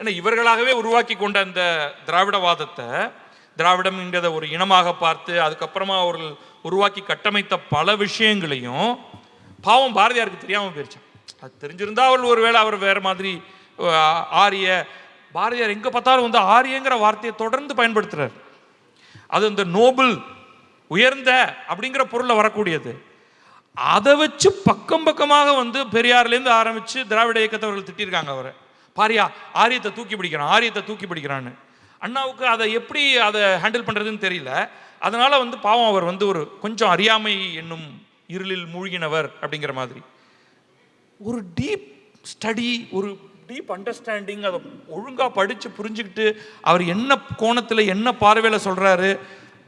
Speaker 3: ஏன்னா இவர்களாகவே உருவாக்கி கொண்ட அந்த திராவிடவாதத்தை திராவிடம்ங்கிறத ஒரு இனமாக பார்த்து அதுக்கப்புறமா அவர்கள் உருவாக்கி கட்டமைத்த பல விஷயங்களையும் பாவம் பாரதியாருக்கு தெரியாமல் போயிடுச்சு அது தெரிஞ்சிருந்தா அவள் ஒருவேளை அவர் வேறு மாதிரி ஆரிய பாரதியார் எங்கே பார்த்தாலும் வந்து ஆரியங்கிற வார்த்தையை தொடர்ந்து பயன்படுத்துறார் அது இந்த நோபல் உயர்ந்த அப்படிங்கிற பொருளில் வரக்கூடியது அதை வச்சு பக்கம் பக்கமாக வந்து பெரியார்லேருந்து ஆரம்பித்து திராவிட இயக்கத்தவர்கள் திட்டிருக்காங்க அவரை பாரியா ஆரியத்தை தூக்கி பிடிக்கிறான் ஆரியத்தை தூக்கி பிடிக்கிறான்னு அண்ணாவுக்கு அதை எப்படி அதை ஹேண்டில் பண்ணுறதுன்னு தெரியல அதனால் வந்து பாவம் அவர் வந்து ஒரு கொஞ்சம் அறியாமை என்னும் இருளில் மூழ்கினவர் அப்படிங்கிற மாதிரி ஒரு டீப் ஸ்டடி ஒரு டீப் அண்டர்ஸ்டாண்டிங் அதை ஒழுங்காக படித்து புரிஞ்சுக்கிட்டு அவர் என்ன கோணத்தில் என்ன பார்வையில் சொல்கிறாரு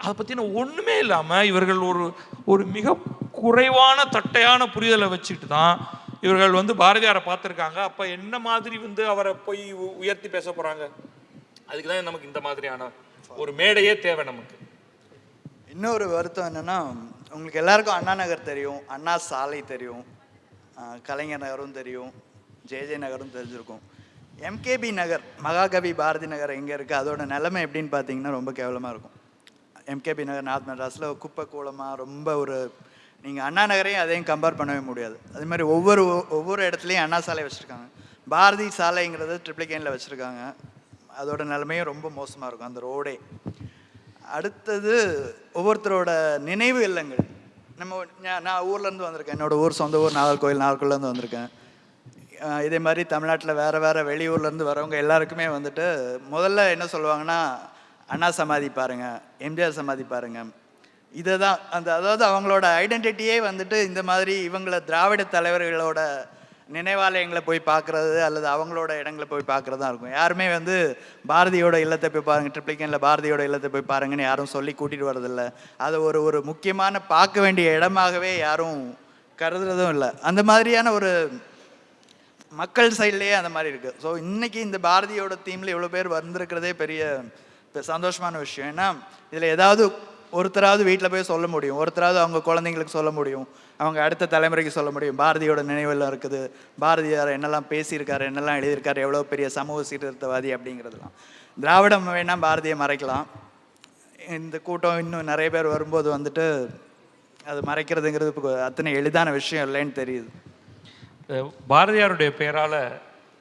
Speaker 3: அதை பற்றின ஒன்றுமே இல்லாமல் இவர்கள் ஒரு ஒரு மிக குறைவான தட்டையான புரிதலை வச்சுக்கிட்டு தான் இவர்கள் வந்து பாரதியாரை பார்த்துருக்காங்க அப்போ என்ன மாதிரி வந்து அவரை போய் உயர்த்தி பேச போகிறாங்க அதுக்கு தான் நமக்கு இந்த மாதிரியான ஒரு மேடையே தேவை நமக்கு
Speaker 2: இன்னொரு வருத்தம் என்னென்னா உங்களுக்கு எல்லாருக்கும் அண்ணா நகர் தெரியும் அண்ணா சாலை தெரியும் கலைஞர் நகரும் தெரியும் ஜேஜே நகரும் தெரிஞ்சிருக்கும் எம்கேபி நகர் மகாகவி பாரதி நகர் எங்கே இருக்குது அதோட நிலமை எப்படின்னு பார்த்தீங்கன்னா ரொம்ப கேவலமாக இருக்கும் எம்கேபி நகர் நார்த் மெட்ராஸில் குப்பை கூலமாக ரொம்ப ஒரு நீங்கள் அண்ணா நகரையும் அதையும் கம்பேர் பண்ணவே முடியாது அது மாதிரி ஒவ்வொரு ஒவ்வொரு இடத்துலையும் அண்ணா சாலை வச்சுருக்காங்க பாரதி சாலைங்கிறது ட்ரிப்ளிகேனில் வச்சுருக்காங்க அதோட நிலைமையும் ரொம்ப மோசமாக இருக்கும் அந்த ரோடே அடுத்தது ஒவ்வொருத்தரோட நினைவு இல்லங்கள் நம்ம நான் ஊர்லேருந்து வந்திருக்கேன் என்னோடய ஊர் சொந்த ஊர் நாகர்கோவில் நாகர்கோவிலேருந்து வந்திருக்கேன் இதே மாதிரி தமிழ்நாட்டில் வேறு வேறு வெளியூர்லேருந்து வரவங்க எல்லாருக்குமே வந்துட்டு முதல்ல என்ன சொல்லுவாங்கன்னா அண்ணா சமாதி பாருங்கள் எம்ஜிஆர் சமாதி பாருங்கள் இதை தான் அந்த அதாவது அவங்களோட ஐடென்டிட்டியே வந்துட்டு இந்த மாதிரி இவங்களை திராவிட தலைவர்களோட நினைவாலயங்களை போய் பார்க்குறது அல்லது அவங்களோட இடங்களை போய் பார்க்குறது தான் இருக்கும் யாருமே வந்து பாரதியோட இல்லத்தை போய் பாருங்கள் ட்ரிப்ளிகனில் பாரதியோட இல்லத்தை போய் பாருங்கன்னு யாரும் சொல்லி கூட்டிகிட்டு வரதில்லை அதை ஒரு ஒரு முக்கியமான பார்க்க வேண்டிய இடமாகவே யாரும் கருதுறதும் இல்லை அந்த மாதிரியான ஒரு மக்கள் சைட்லேயே அந்த மாதிரி இருக்குது ஸோ இன்றைக்கி இந்த பாரதியோட தீமில் இவ்வளோ பேர் வந்திருக்கிறதே பெரிய சந்தோஷமான விஷயம் ஏன்னா இதில் ஏதாவது ஒருத்தராவது வீட்டில் போய் சொல்ல முடியும் ஒருத்தராவது அவங்க குழந்தைங்களுக்கு சொல்ல முடியும் அவங்க அடுத்த தலைமுறைக்கு சொல்ல முடியும் பாரதியோட நினைவில் இருக்குது பாரதியார் என்னெல்லாம் பேசியிருக்காரு என்னெல்லாம் எழுதியிருக்காரு எவ்வளோ பெரிய சமூக சீர்திருத்தவாதி அப்படிங்கிறதுலாம் திராவிடம் வேணால் பாரதியை மறைக்கலாம் இந்த கூட்டம் இன்னும் நிறைய பேர் வரும்போது வந்துட்டு அது மறைக்கிறதுங்கிறது இப்போ அத்தனை எளிதான விஷயம் இல்லைன்னு தெரியுது
Speaker 3: பாரதியாருடைய பெயரால்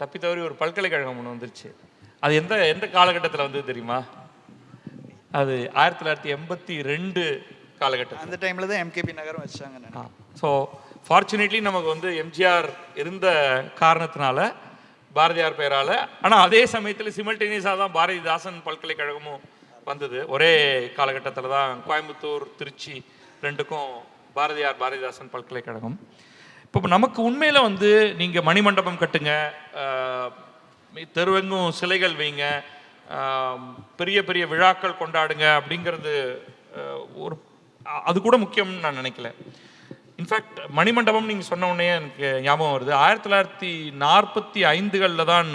Speaker 3: தப்பி தவறி ஒரு பல்கலைக்கழகம் ஒன்று வந்துருச்சு அது எந்த எந்த காலகட்டத்தில் வந்தது தெரியுமா அது ஆயிரத்தி தொள்ளாயிரத்தி எண்பத்தி ரெண்டு காலகட்டம் அந்த டைமில் தான் எம்கேபி நகரம் வச்சாங்க ஸோ ஃபார்ச்சுனேட்லி நமக்கு வந்து எம்ஜிஆர் இருந்த காரணத்தினால பாரதியார் பெயரால் ஆனால் அதே சமயத்தில் சிமல்டேனியஸாக தான் பாரதிதாசன் பல்கலைக்கழகமும் வந்தது ஒரே காலகட்டத்தில் தான் கோயம்புத்தூர் திருச்சி ரெண்டுக்கும் பாரதியார் பாரதிதாசன் பல்கலைக்கழகம் இப்போ நமக்கு உண்மையில் வந்து நீங்கள் மணிமண்டபம் கட்டுங்க தெருவெங்கும் சிலைகள் வைங்க பெரிய பெரிய விழாக்கள் கொண்டாடுங்க அப்படிங்கிறது ஒரு அது கூட முக்கியம்னு நான் நினைக்கல இன்ஃபேக்ட் மணிமண்டபம் நீங்கள் சொன்ன உடனே எனக்கு ஞாபகம் வருது ஆயிரத்தி தொள்ளாயிரத்தி நாற்பத்தி ஐந்துகளில் தான்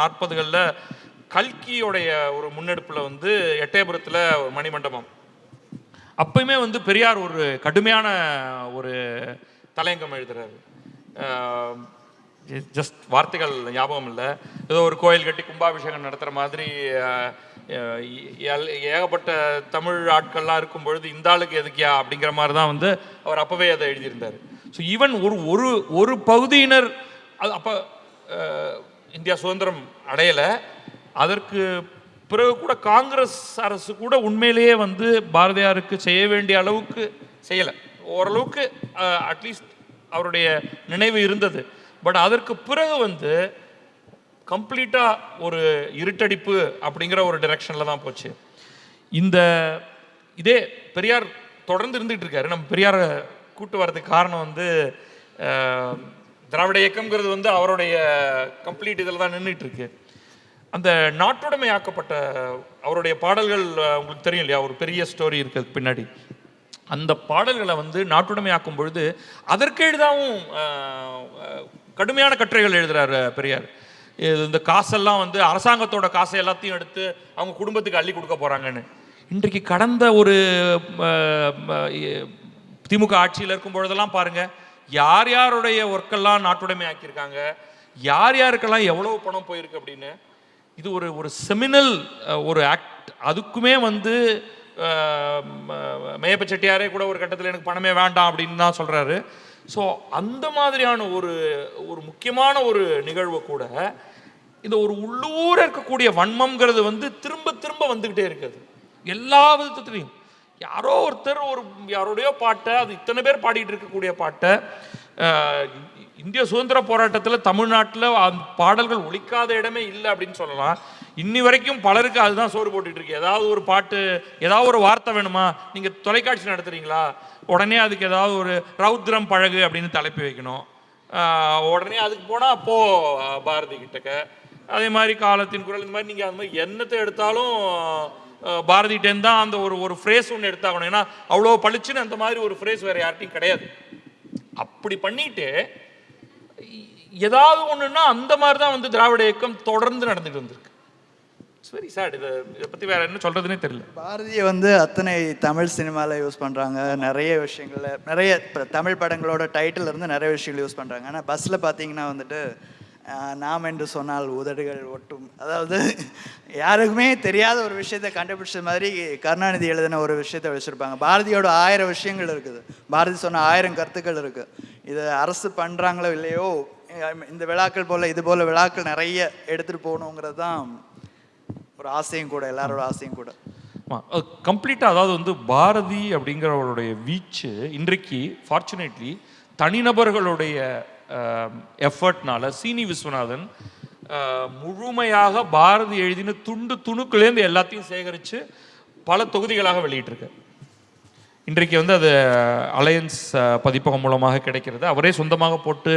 Speaker 3: நாற்பதுகளில் கல்கியோடைய ஒரு முன்னெடுப்பில் வந்து எட்டயபுரத்தில் ஒரு மணிமண்டபம் அப்பயுமே வந்து பெரியார் ஒரு கடுமையான ஒரு தலையங்கம் எழுதுறாரு ஜஸ்ட் வார்த்தைகள் ஞாபகம் இல்லை ஏதோ ஒரு கோயில் கட்டி கும்பாபிஷேகம் நடத்துகிற மாதிரி ஏகப்பட்ட தமிழ் ஆட்கள்லாம் இருக்கும் பொழுது இந்த ஆளுக்கு எதுக்கியா அப்படிங்கிற மாதிரி தான் வந்து அவர் அப்போவே அதை எழுதியிருந்தார் ஸோ ஈவன் ஒரு ஒரு ஒரு பகுதியினர் அது அப்போ இந்தியா சுதந்திரம் அடையலை அதற்கு பிறகு கூட காங்கிரஸ் அரசு கூட உண்மையிலேயே வந்து பாரதியாருக்கு செய்ய வேண்டிய அளவுக்கு செய்யலை ஓரளவுக்கு அட்லீஸ்ட் அவருடைய நினைவு இருந்தது பட் அதற்கு பிறகு வந்து கம்ப்ளீட்டாக ஒரு இருட்டடிப்பு அப்படிங்கிற ஒரு டிரெக்ஷனில் தான் போச்சு இந்த இதே பெரியார் தொடர்ந்து இருந்துகிட்டு இருக்காரு நம்ம பெரியாரை கூட்டு வரதுக்கு காரணம் வந்து திராவிட இயக்கம்ங்கிறது வந்து அவருடைய கம்ப்ளீட் இதில் தான் நின்றுட்டுருக்கு அந்த நாட்டுடைமை ஆக்கப்பட்ட அவருடைய பாடல்கள் உங்களுக்கு தெரியும் இல்லையா ஒரு பெரிய ஸ்டோரி இருக்குது பின்னாடி அந்த பாடல்களை வந்து நாட்டுடைமை ஆக்கும் பொழுது அதற்கெழுதாவும் கடுமையான கட்டுரைகள் எழுதுறாரு பெரியார் இந்த காசெல்லாம் வந்து அரசாங்கத்தோட காசை எல்லாத்தையும் எடுத்து அவங்க குடும்பத்துக்கு அள்ளி கொடுக்க போகிறாங்கன்னு இன்றைக்கு கடந்த ஒரு திமுக ஆட்சியில் இருக்கும் பொழுதெல்லாம் பாருங்கள் யார் யாருடைய ஒர்க்கெல்லாம் நாட்டுடைமை ஆக்கியிருக்காங்க யார் யாருக்கெல்லாம் எவ்வளோ பணம் போயிருக்கு அப்படின்னு இது ஒரு ஒரு செமினல் ஒரு ஆக்ட் அதுக்குமே வந்து மேயப்ப செட்டியாரே கூட ஒரு கட்டத்தில் எனக்கு பணமே வேண்டாம் அப்படின்னு தான் சொல்கிறாரு ஸோ அந்த மாதிரியான ஒரு ஒரு முக்கியமான ஒரு நிகழ்வை கூட இந்த ஒரு உள்ளூர இருக்கக்கூடிய வன்மம்ங்கிறது வந்து திரும்ப திரும்ப வந்துக்கிட்டே இருக்குது எல்லா விதத்துலையும் யாரோ ஒருத்தர் ஒரு யாரோடையோ பாட்டை அது இத்தனை பேர் பாடிட்டு இருக்கக்கூடிய பாட்டை இந்திய சுதந்திர போராட்டத்தில் தமிழ்நாட்டில் பாடல்கள் ஒழிக்காத இடமே இல்லை அப்படின்னு சொல்லலாம் இன்னி வரைக்கும் பலருக்கு அதுதான் சோறு போட்டுட்டு இருக்கு ஏதாவது ஒரு பாட்டு ஏதாவது ஒரு வார்த்தை வேணுமா நீங்கள் தொலைக்காட்சி நடத்துகிறீங்களா உடனே அதுக்கு ஏதாவது ஒரு ரௌத்ரம் பழகு அப்படின்னு தலைப்பு வைக்கணும் உடனே அதுக்கு போனால் அப்போது பாரதி கிட்டக்க அதே மாதிரி காலத்தின் குரல் இந்த மாதிரி நீங்கள் அந்த மாதிரி என்னத்தை எடுத்தாலும் பாரதி தான் அந்த ஒரு ஒரு ஃப்ரேஸ் ஒன்று எடுத்தாகணும் ஏன்னா அவ்வளோ பளிச்சுன்னு அந்த மாதிரி ஒரு ஃப்ரேஸ் வேறு யார்ட்டையும் கிடையாது அப்படி பண்ணிட்டு ஏதாவது ஒன்றுன்னா அந்த மாதிரி தான் வந்து திராவிட இயக்கம் தொடர்ந்து நடந்துகிட்டு வந்திருக்கு இட்ஸ் வெரி சேட் இதை பற்றி வேறு என்ன சொல்கிறதுனே தெரியல
Speaker 2: பாரதியை வந்து அத்தனை தமிழ் சினிமாவில் யூஸ் பண்ணுறாங்க நிறைய விஷயங்களில் நிறைய இப்போ தமிழ் படங்களோட டைட்டில் இருந்து நிறைய விஷயங்கள் யூஸ் பண்ணுறாங்க ஆனால் பஸ்ஸில் பார்த்தீங்கன்னா வந்துட்டு நாம் என்று சொன்னால் உதடுகள் ஒட்டும் அதாவது யாருக்குமே தெரியாத ஒரு விஷயத்தை கண்டுபிடிச்ச மாதிரி கருணாநிதி எழுதின ஒரு விஷயத்த வச்சுருப்பாங்க பாரதியோட ஆயிரம் விஷயங்கள் இருக்குது பாரதி சொன்ன ஆயிரம் கருத்துக்கள் இருக்குது இதை அரசு பண்ணுறாங்களோ இல்லையோ இந்த விழாக்கள் போல் இது போல் விழாக்கள் நிறைய எடுத்துகிட்டு போகணுங்கிறது தான் ஒரு ஆசையும் கூட எல்லாரோட ஆசையும் கூட
Speaker 3: கம்ப்ளீட்டாக அதாவது வந்து பாரதி அப்படிங்கிறவருடைய வீச்சு இன்றைக்கு ஃபார்ச்சுனேட்லி தனிநபர்களுடைய எஃபர்ட்னால சீனி விஸ்வநாதன் முழுமையாக பாரதி எழுதின துண்டு துணுக்குலேருந்து எல்லாத்தையும் சேகரித்து பல தொகுதிகளாக வெளியிட்டிருக்கு இன்றைக்கு வந்து அது அலையன்ஸ் பதிப்பகம் மூலமாக கிடைக்கிறது அவரே சொந்தமாக போட்டு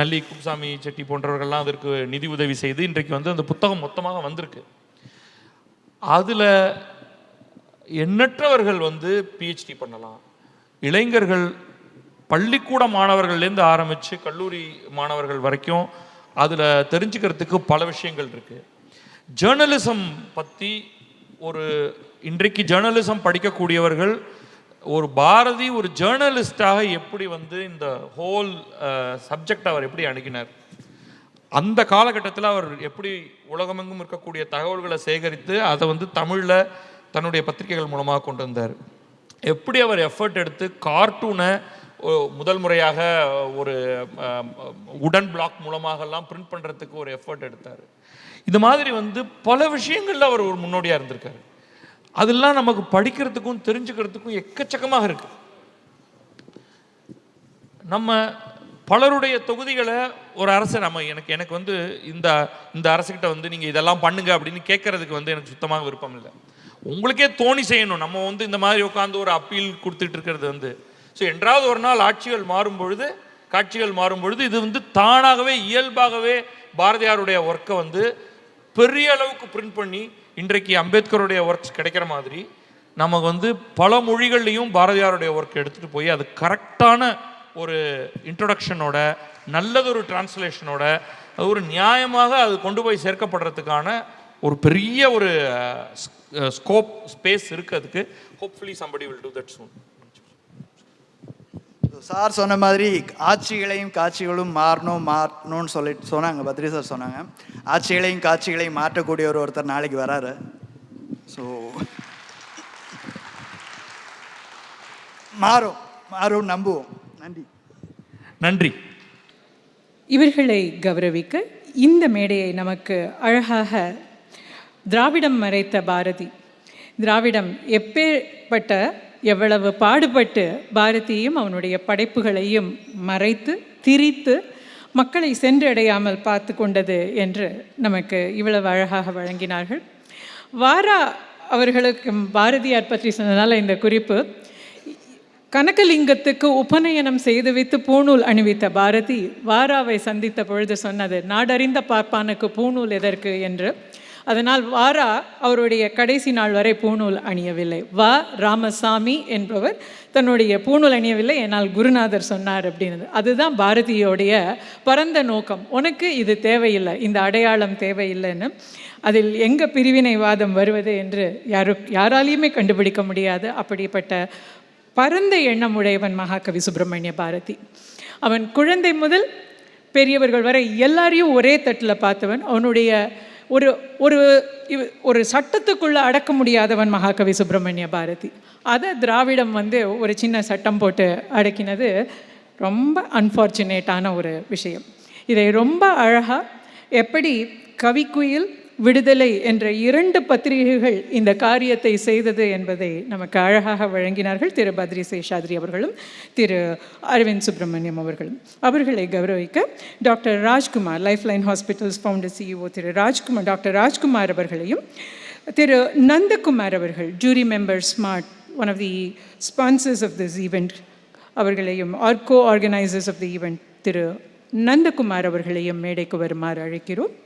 Speaker 3: நல்லி குப்சாமி செட்டி போன்றவர்கள்லாம் அதற்கு நிதி உதவி செய்து இன்றைக்கு வந்து அந்த புத்தகம் மொத்தமாக வந்திருக்கு அதில் எண்ணற்றவர்கள் வந்து பிஹெச்டி பண்ணலாம் இளைஞர்கள் பள்ளிக்கூட மாணவர்கள்லேருந்து ஆரம்பித்து கல்லூரி மாணவர்கள் வரைக்கும் அதில் தெரிஞ்சுக்கிறதுக்கு பல விஷயங்கள் இருக்குது ஜேர்னலிசம் பற்றி ஒரு இன்றைக்கு ஜேர்னலிசம் படிக்கக்கூடியவர்கள் ஒரு பாரதி ஒரு ஜேர்னலிஸ்டாக எப்படி வந்து இந்த ஹோல் சப்ஜெக்ட் அவர் எப்படி அணுகினார் அந்த காலகட்டத்தில் அவர் எப்படி உலகமெங்கும் இருக்கக்கூடிய தகவல்களை சேகரித்து அதை வந்து தமிழில் தன்னுடைய பத்திரிகைகள் மூலமாக கொண்டு வந்தார் எப்படி அவர் எஃபர்ட் எடுத்து கார்ட்டூனை முதல் முறையாக ஒரு உடன் பிளாக் மூலமாகலாம் பிரிண்ட் பண்ணுறதுக்கு ஒரு எஃபர்ட் எடுத்தார் இது மாதிரி வந்து பல விஷயங்களில் அவர் ஒரு முன்னோடியாக இருந்திருக்காரு அதெல்லாம் நமக்கு படிக்கிறதுக்கும் தெரிஞ்சுக்கிறதுக்கும் எக்கச்சக்கமாக இருக்குது நம்ம பலருடைய தொகுதிகளை ஒரு அரசர் நம்ம எனக்கு எனக்கு வந்து இந்த இந்த அரசுக்கிட்ட வந்து நீங்கள் இதெல்லாம் பண்ணுங்க அப்படின்னு கேட்குறதுக்கு வந்து எனக்கு சுத்தமாக விருப்பம் இல்லை உங்களுக்கே தோணி செய்யணும் நம்ம வந்து இந்த மாதிரி உட்காந்து ஒரு அப்பீல் கொடுத்துட்டு இருக்கிறது வந்து ஸோ என்றாவது ஒரு நாள் ஆட்சிகள் மாறும் பொழுது காட்சிகள் மாறும் பொழுது இது வந்து தானாகவே இயல்பாகவே பாரதியாருடைய ஒர்க்கை வந்து பெரிய அளவுக்கு பிரிண்ட் பண்ணி இன்றைக்கு அம்பேத்கருடைய ஒர்க்ஸ் கிடைக்கிற மாதிரி நமக்கு வந்து பல மொழிகள்லையும் பாரதியாருடைய ஒர்க் எடுத்துகிட்டு போய் அது கரெக்டான ஒரு இன்ட்ரொடக்ஷனோட நல்லதொரு டிரான்ஸ்லேஷனோட ஒரு நியாயமாக அது கொண்டு போய் சேர்க்கப்படுறதுக்கான ஒரு பெரிய ஒரு ஸ்கோப் ஸ்பேஸ் இருக்கிறதுக்கு hopefully somebody will do that soon
Speaker 2: sir சொன்ன மாதிரி ஆட்சிகளையும் காட்சிகளும் மாறணும் மாறணும்னு சொல்லிட்டு சொன்னாங்க பத்ரி சார் சொன்னாங்க ஆட்சிகளையும் காட்சிகளையும் மாற்றக்கூடிய ஒரு ஒருத்தர் நாளைக்கு வராரு
Speaker 3: ஸோ
Speaker 1: மாறும் மாறும் நம்புவோம் நன்றி நன்றி இவர்களை கௌரவிக்க இந்த மேடையை நமக்கு அழகாக திராவிடம் மறைத்த பாரதி திராவிடம் எப்பேற்பட்ட எவ்வளவு பாடுபட்டு பாரதியையும் அவனுடைய படைப்புகளையும் மறைத்து திரித்து மக்களை சென்றடையாமல் பார்த்து கொண்டது என்று நமக்கு இவ்வளவு அழகாக வழங்கினார்கள் வாரா அவர்களுக்கும் பாரதியார் பற்றி சொன்னதால் இந்த குறிப்பு கனகலிங்கத்துக்கு உபநயனம் செய்து வைத்து பூணூல் அணிவித்த பாரதி வாராவை சந்தித்த பொழுது சொன்னது நாடறிந்த பார்ப்பானுக்கு பூணூல் எதற்கு என்று அதனால் வாரா அவருடைய கடைசி நாள் வரை பூணூல் அணியவில்லை வா ராமசாமி என்பவர் தன்னுடைய பூணூல் அணியவில்லை என்னால் குருநாதர் சொன்னார் அப்படின்னது அதுதான் பாரதியோடைய பரந்த நோக்கம் உனக்கு இது தேவையில்லை இந்த அடையாளம் தேவையில்லைன்னு அதில் எங்கே பிரிவினைவாதம் வருவது என்று யாரு யாராலையுமே கண்டுபிடிக்க முடியாது அப்படிப்பட்ட பரந்த எண்ணம் உடையவன் மகாகவி சுப்பிரமணிய பாரதி அவன் குழந்தை முதல் பெரியவர்கள் வரை எல்லாரையும் ஒரே தட்டில் பார்த்தவன் அவனுடைய ஒரு ஒரு ஒரு சட்டத்துக்குள்ளே அடக்க முடியாதவன் மகாகவி சுப்பிரமணிய பாரதி அதை திராவிடம் வந்து ஒரு சின்ன சட்டம் போட்டு அடக்கினது ரொம்ப அன்ஃபார்ச்சுனேட்டான ஒரு விஷயம் இதை ரொம்ப அழகாக எப்படி கவிக்குயில் விடுதலை என்ற இரண்டு பத்திரிகைகள் இந்த காரியத்தை செய்தது என்பதை நமக்கு அழகாக வழங்கினார்கள் திரு பத்ரி சேஷாத்ரி அவர்களும் திரு அரவிந்த் சுப்பிரமணியம் அவர்களும் அவர்களை கௌரவிக்க doctor Rajkumar life line hospitals founder CEO Thiru Rajkumar doctor Rajkumar அவர்களையும் திரு நந்தகுமார் அவர்கள் jury member smart one of the sponsors of this event அவர்களையும் are co organisers of the event Thiru Nandakumar அவர்களையும் மேடைக்கு வருமாறு அழைக்கிறோம்